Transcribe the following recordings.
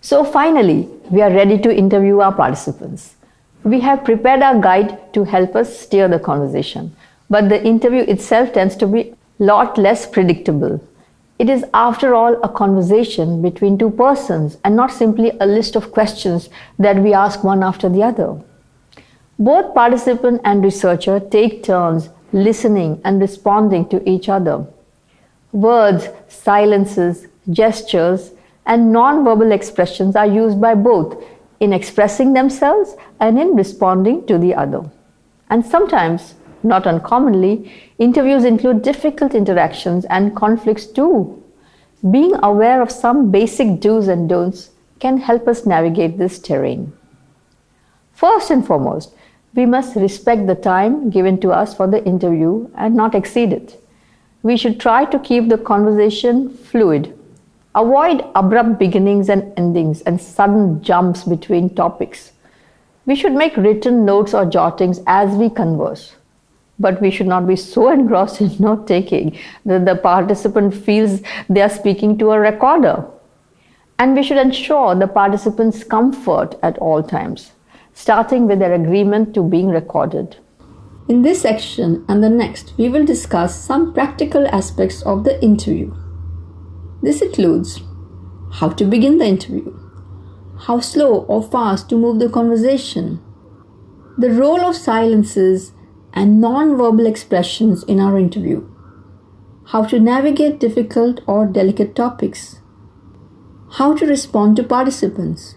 So finally, we are ready to interview our participants. We have prepared our guide to help us steer the conversation, but the interview itself tends to be lot less predictable. It is after all a conversation between two persons and not simply a list of questions that we ask one after the other. Both participant and researcher take turns listening and responding to each other. Words, silences, gestures, and non-verbal expressions are used by both in expressing themselves and in responding to the other. And sometimes, not uncommonly, interviews include difficult interactions and conflicts too. Being aware of some basic do's and don'ts can help us navigate this terrain. First and foremost, we must respect the time given to us for the interview and not exceed it. We should try to keep the conversation fluid Avoid abrupt beginnings and endings and sudden jumps between topics. We should make written notes or jottings as we converse. But we should not be so engrossed in note taking that the participant feels they are speaking to a recorder. And we should ensure the participant's comfort at all times, starting with their agreement to being recorded. In this section and the next, we will discuss some practical aspects of the interview. This includes how to begin the interview, how slow or fast to move the conversation, the role of silences and non-verbal expressions in our interview, how to navigate difficult or delicate topics, how to respond to participants,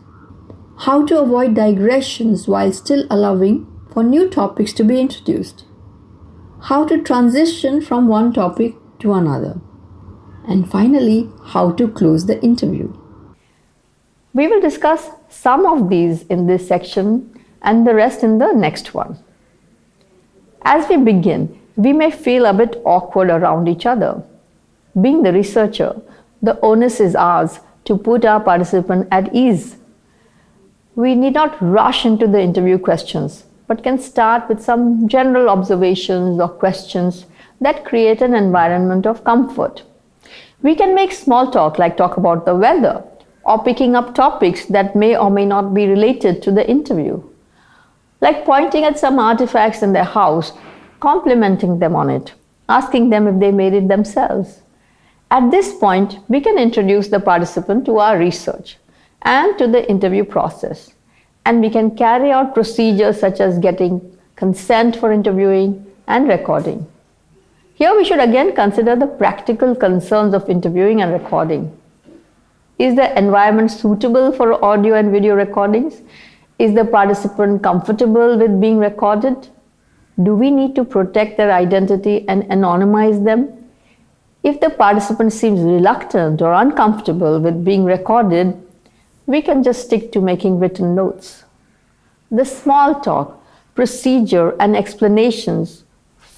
how to avoid digressions while still allowing for new topics to be introduced, how to transition from one topic to another and finally, how to close the interview. We will discuss some of these in this section and the rest in the next one. As we begin, we may feel a bit awkward around each other. Being the researcher, the onus is ours to put our participant at ease. We need not rush into the interview questions, but can start with some general observations or questions that create an environment of comfort. We can make small talk like talk about the weather or picking up topics that may or may not be related to the interview. Like pointing at some artifacts in their house, complimenting them on it, asking them if they made it themselves. At this point, we can introduce the participant to our research and to the interview process. And we can carry out procedures such as getting consent for interviewing and recording. Here we should again consider the practical concerns of interviewing and recording. Is the environment suitable for audio and video recordings? Is the participant comfortable with being recorded? Do we need to protect their identity and anonymize them? If the participant seems reluctant or uncomfortable with being recorded, we can just stick to making written notes. The small talk, procedure and explanations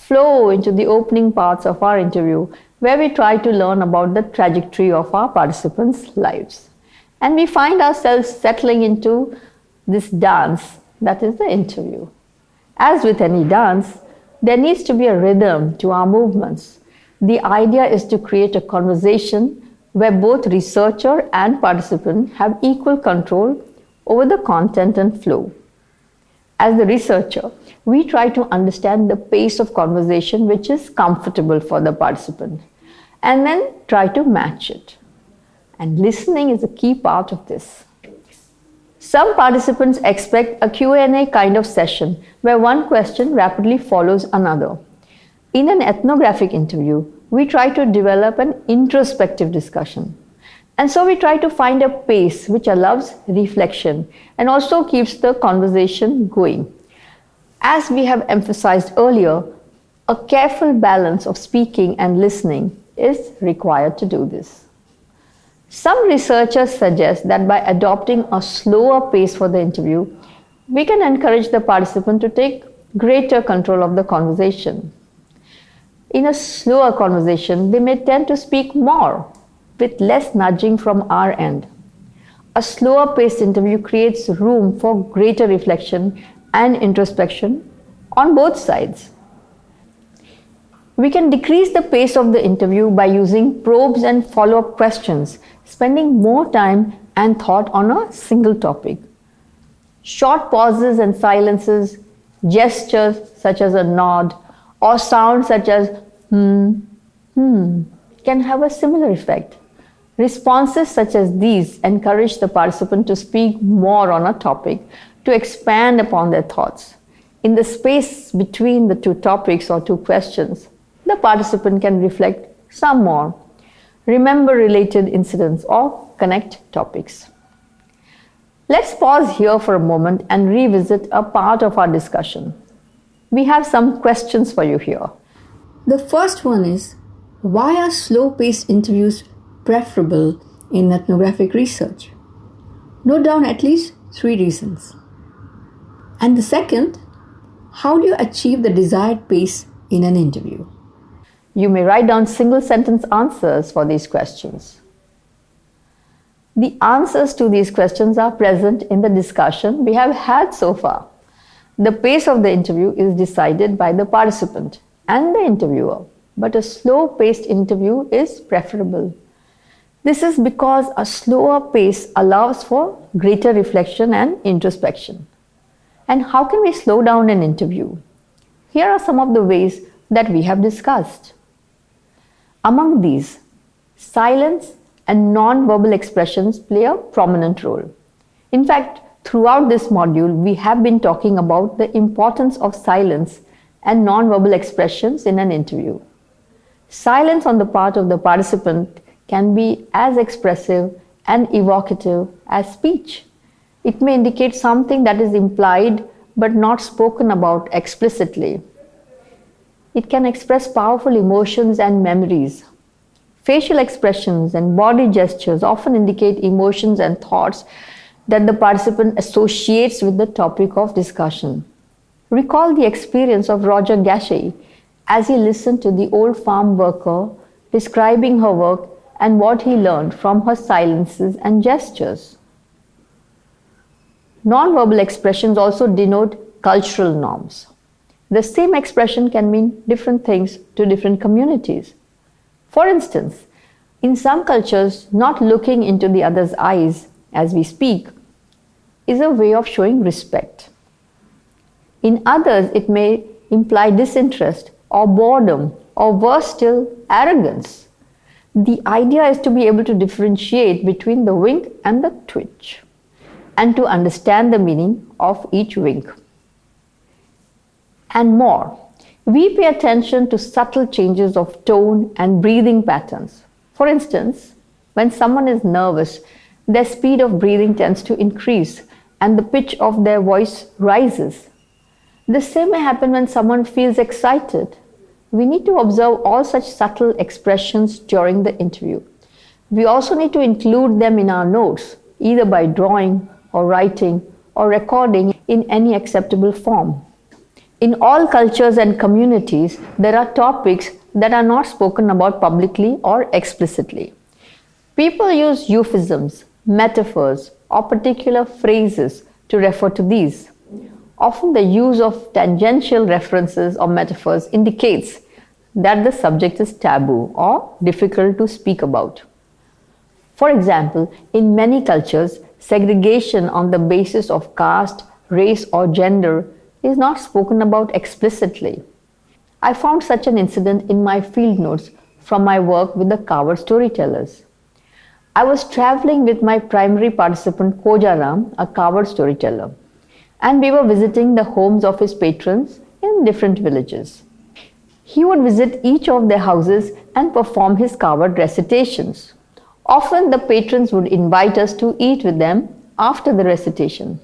flow into the opening parts of our interview where we try to learn about the trajectory of our participants' lives. And we find ourselves settling into this dance that is the interview. As with any dance, there needs to be a rhythm to our movements. The idea is to create a conversation where both researcher and participant have equal control over the content and flow. As the researcher, we try to understand the pace of conversation which is comfortable for the participant and then try to match it. And listening is a key part of this. Some participants expect a Q&A kind of session where one question rapidly follows another. In an ethnographic interview, we try to develop an introspective discussion. And so we try to find a pace which allows reflection and also keeps the conversation going. As we have emphasized earlier, a careful balance of speaking and listening is required to do this. Some researchers suggest that by adopting a slower pace for the interview, we can encourage the participant to take greater control of the conversation. In a slower conversation, they may tend to speak more with less nudging from our end. A slower paced interview creates room for greater reflection and introspection on both sides. We can decrease the pace of the interview by using probes and follow-up questions, spending more time and thought on a single topic. Short pauses and silences, gestures such as a nod, or sounds such as hmm, hmm, can have a similar effect. Responses such as these encourage the participant to speak more on a topic, to expand upon their thoughts. In the space between the two topics or two questions, the participant can reflect some more, remember related incidents, or connect topics. Let's pause here for a moment and revisit a part of our discussion. We have some questions for you here. The first one is why are slow paced interviews preferable in ethnographic research? Note down at least three reasons. And the second, how do you achieve the desired pace in an interview? You may write down single sentence answers for these questions. The answers to these questions are present in the discussion we have had so far. The pace of the interview is decided by the participant and the interviewer, but a slow paced interview is preferable. This is because a slower pace allows for greater reflection and introspection. And how can we slow down an interview? Here are some of the ways that we have discussed. Among these, silence and non-verbal expressions play a prominent role. In fact, throughout this module, we have been talking about the importance of silence and non-verbal expressions in an interview. Silence on the part of the participant can be as expressive and evocative as speech. It may indicate something that is implied but not spoken about explicitly. It can express powerful emotions and memories. Facial expressions and body gestures often indicate emotions and thoughts that the participant associates with the topic of discussion. Recall the experience of Roger Gachet as he listened to the old farm worker describing her work and what he learned from her silences and gestures. Nonverbal expressions also denote cultural norms. The same expression can mean different things to different communities. For instance, in some cultures, not looking into the other's eyes as we speak is a way of showing respect. In others, it may imply disinterest or boredom or worse still, arrogance. The idea is to be able to differentiate between the wink and the twitch and to understand the meaning of each wink. And more, we pay attention to subtle changes of tone and breathing patterns. For instance, when someone is nervous, their speed of breathing tends to increase and the pitch of their voice rises. The same may happen when someone feels excited we need to observe all such subtle expressions during the interview. We also need to include them in our notes, either by drawing or writing or recording in any acceptable form. In all cultures and communities, there are topics that are not spoken about publicly or explicitly. People use euphemisms, metaphors, or particular phrases to refer to these. Often the use of tangential references or metaphors indicates that the subject is taboo or difficult to speak about. For example, in many cultures, segregation on the basis of caste, race, or gender is not spoken about explicitly. I found such an incident in my field notes from my work with the Kawar storytellers. I was traveling with my primary participant Kojaram, a Kawar storyteller, and we were visiting the homes of his patrons in different villages. He would visit each of their houses and perform his Kawar recitations. Often the patrons would invite us to eat with them after the recitation.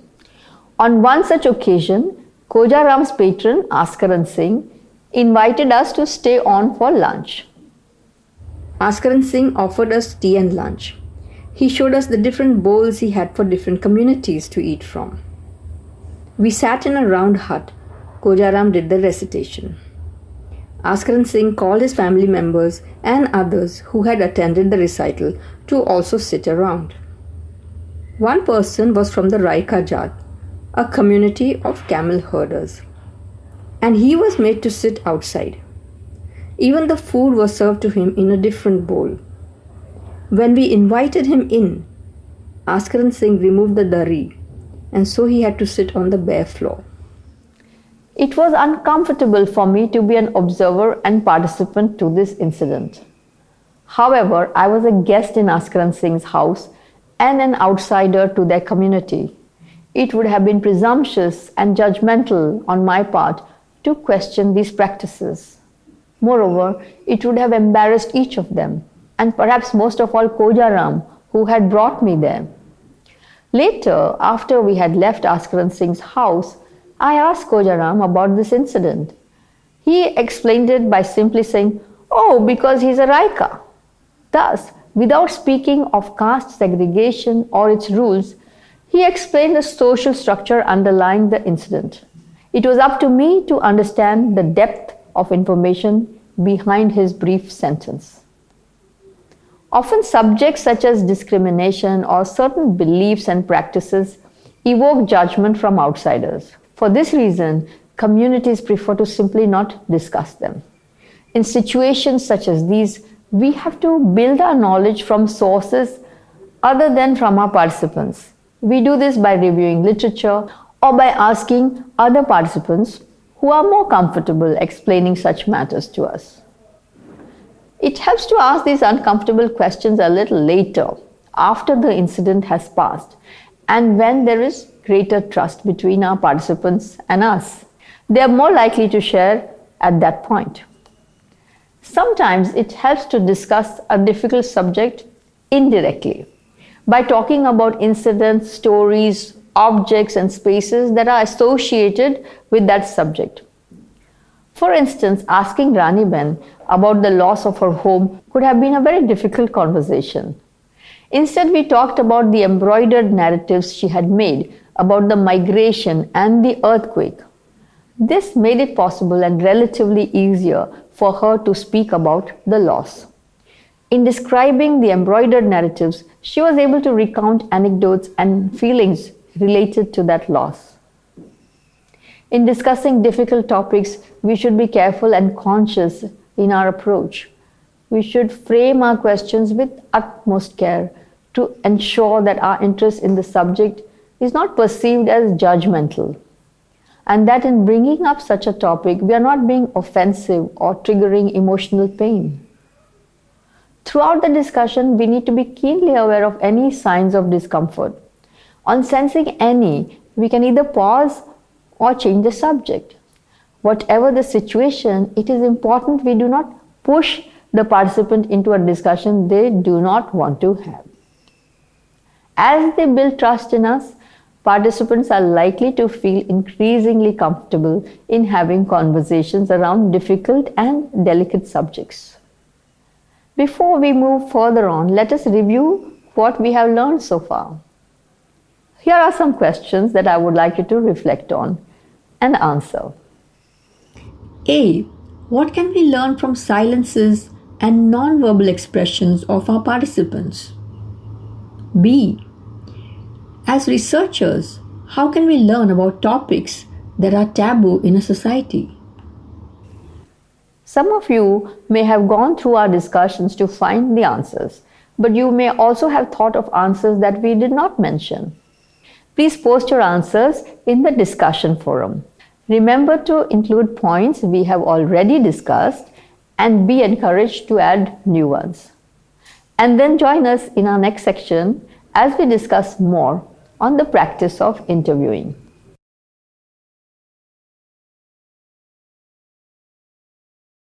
On one such occasion, Kojaram's patron Askaran Singh invited us to stay on for lunch. Askaran Singh offered us tea and lunch. He showed us the different bowls he had for different communities to eat from. We sat in a round hut. Kojaram did the recitation. Askaran Singh called his family members and others who had attended the recital to also sit around. One person was from the Raika Jat, a community of camel herders, and he was made to sit outside. Even the food was served to him in a different bowl. When we invited him in, Askaran Singh removed the dari, and so he had to sit on the bare floor. It was uncomfortable for me to be an observer and participant to this incident. However, I was a guest in Askaran Singh's house and an outsider to their community. It would have been presumptuous and judgmental on my part to question these practices. Moreover, it would have embarrassed each of them, and perhaps most of all Kojaram, who had brought me there. Later, after we had left Askaran Singh's house, I asked Kojaram about this incident. He explained it by simply saying, Oh, because he's a Raika. Thus, without speaking of caste segregation or its rules, he explained the social structure underlying the incident. It was up to me to understand the depth of information behind his brief sentence. Often, subjects such as discrimination or certain beliefs and practices evoke judgment from outsiders. For this reason, communities prefer to simply not discuss them. In situations such as these, we have to build our knowledge from sources other than from our participants. We do this by reviewing literature or by asking other participants who are more comfortable explaining such matters to us. It helps to ask these uncomfortable questions a little later, after the incident has passed, and when there is greater trust between our participants and us. They are more likely to share at that point. Sometimes it helps to discuss a difficult subject indirectly by talking about incidents, stories, objects, and spaces that are associated with that subject. For instance, asking Rani Ben about the loss of her home could have been a very difficult conversation. Instead, we talked about the embroidered narratives she had made about the migration and the earthquake. This made it possible and relatively easier for her to speak about the loss. In describing the embroidered narratives, she was able to recount anecdotes and feelings related to that loss. In discussing difficult topics, we should be careful and conscious in our approach. We should frame our questions with utmost care to ensure that our interest in the subject is not perceived as judgmental, and that in bringing up such a topic, we are not being offensive or triggering emotional pain. Throughout the discussion, we need to be keenly aware of any signs of discomfort. On sensing any, we can either pause or change the subject. Whatever the situation, it is important we do not push the participant into a discussion they do not want to have. As they build trust in us, participants are likely to feel increasingly comfortable in having conversations around difficult and delicate subjects. Before we move further on, let us review what we have learned so far. Here are some questions that I would like you to reflect on and answer. A. What can we learn from silences and non-verbal expressions of our participants? B. As researchers, how can we learn about topics that are taboo in a society? Some of you may have gone through our discussions to find the answers, but you may also have thought of answers that we did not mention. Please post your answers in the discussion forum. Remember to include points we have already discussed and be encouraged to add new ones. And then join us in our next section as we discuss more on the practice of interviewing.